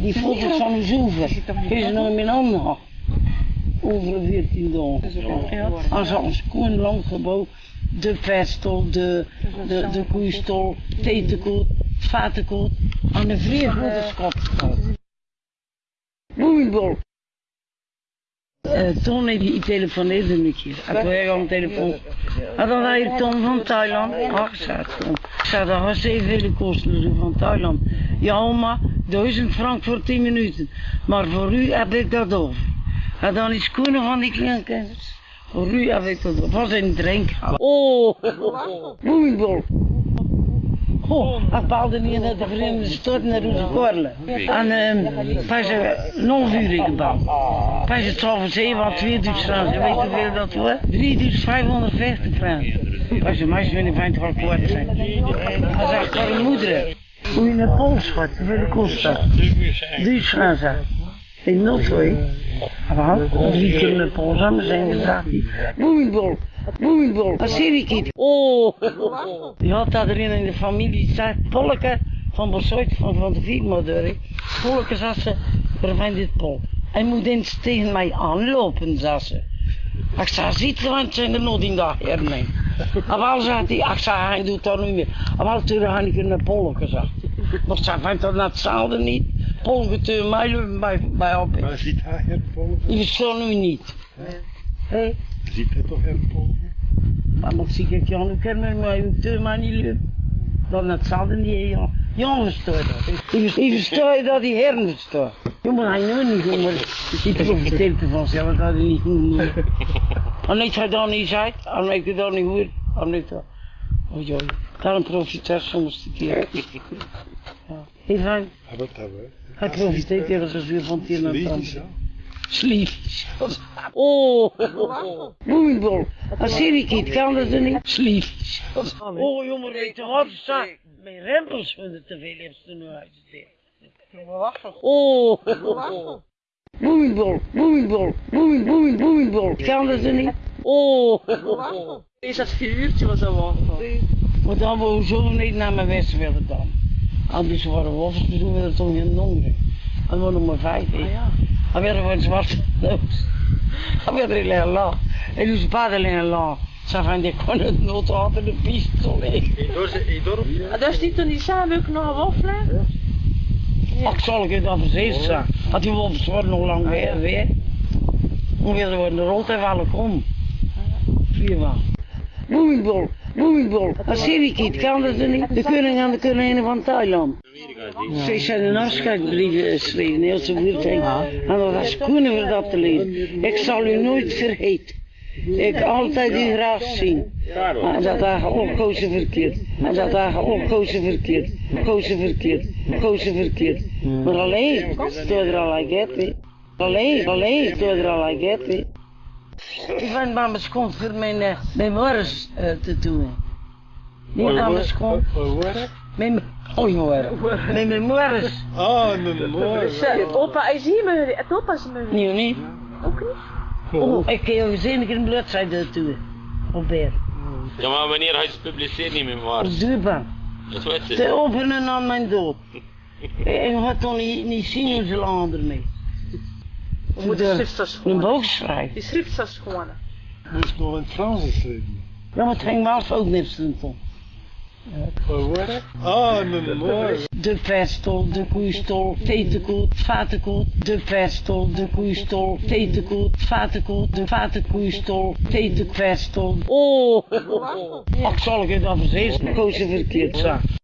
die foto's van uw zoeven, is er nog in mijn handen. Over 14 dagen. Als ons koen lang gebouw, de vestel, de, de, de koeistol, tetenkoet, vatenkoet, aan de vrije foto's Bloemenbol. Uh, Ton heeft die telefoneerde een keer. Ik wil aan de telefoon. En dan had je Ton van Thailand. Ach, zei Ton. Ik zei, dat was zoveel kosten van Thailand. Ja, maar 1000 frank voor 10 minuten. Maar voor u heb ik dat over. En dan is Koenen van die kleinkinders. Voor u heb ik dat over. Was een drink. Oh, bloemenbol. Oh, ik baalde niet naar de Verenigde Staten naar onze korrelen. En um, pas nog uur gebouwd. Pas het 12 7 aan 2000 francs. Weet je hoeveel dat was? 3550 francs. Pas je meisje niet fijn wel kort zijn. Hij zegt voor een moeder. Hoe je naar Pools gaat, hoeveel kost dat? 1000 francs. In Noordwijk. Maar drie keer naar Pools aan zijn gezegd. Bloemenbol. Bloemenbol, een seriekiet. Oh, die had dat in de familie. Zei, Polke van Bosuit, van, van de Viermoeder. Polke, zei ze, verwijt dit Pol. Hij moet eens tegen mij aanlopen, zei ze. Ik zei, ziet je, want zijn er nog in dat herneem. Zei hij, ik zei, hij doet dat niet meer. Wel toen had ik een Polke gezegd. Maar ze vindt dat net hetzelfde niet. Polke toen mij lopen bij, bij op. Maar ziet hij het volgen? Die verstond nu niet. Hé? Ziet hij toch het volgen? Maar moet zie ik Jan ook kennen, maar ik doe maar niet leuk. Dan het zal niet, Jan. Jan verstoort dat. Ik verstoor dat die heren verstoort. Jongen, hij nu niet maar die profiteert ervan zelf dat hij niet goed En ik ga dan niet zijn, en ik dan niet en ik dan. Oh joh, daarom profiteert soms een keer. Ja. Heel fijn. Wat hebben we? Hij profiteert ergens weer van het een naar het ander. Slief. Oh, bloemenbol. Een seriekiet, kan dat er niet? Slief. Oh jongen, weet je wat? Sta, mijn rempels vinden te veel heeft ze nu uitgesteerd. Oh, bloemenbol, bloemen, bloemen, bloemenbol. Kan dat er niet? Oh, Is dat vier uurtje was dat wel? maar dan wou zo niet naar mijn west willen dan. Anders waren wolfs, dus doen we dat toch in Nongeren. En we nog maar vijf, hè. Dan werden we een zwarte neus. Dan werden we heel lang. En toen ze padden heel lang. Ze van die kon het nooit altijd de pistool liggen. Ah, Daar stiet toen die samen ook nog Ach, zal ik dan verzekerd zijn? Dat die wolfs worden nog lang weer. weer. Ongeveer worden de rot even alle kom. Viermaal. Bloemenbol, bloemenbol. Een seriekiet, kan dat er niet? De koning en de koningin van Thailand. Ze zijn een afscheidsbrief geschreven, heel zo buurt. En dat was kunnen we dat te lezen. Ik zal u nooit vergeten. Ik altijd u graag zien. En dat dagen opkozen verkeerd. En dat dagen opkozen verkeerd. Kozen verkeerd. Kozen verkeerd. Maar alleen, door er al get. Alleen, alleen, door er al get. Ik ben bij mijn schoon voor mijn, eh, mijn morgens eh, te doen. Niet aan mijn schoon. Mijn, oh jongen, mijn memoires. Ah, mijn mooi. Opa, is hier me, het opa is me. Nee, niet. Ook niet? Oh, ik kan je zien, ik een bladzijde toe. Op weer. Ja, maar wanneer hij het publiceert niet meer. Op duurbaar. Dat weet Te je. openen aan mijn dood. Ik had toch niet, niet zien hoe ze lang ermee. We moeten De- schrifters Een gewoon. boog schrijven. Die schrifters gewoon. Dat is nog in het Frans geschreven. Ja, maar het ging wel ook niks toe. Wat? Ah, mijn mooi. De vestel, de koeistol, tetenkoet, vatenkoet. De vestel, de koeistol, tetenkoet, vatenkoet. De vatenkoeistol, tetenvestel. Oh, ach zal ik het? Koos je verkeerd zijn.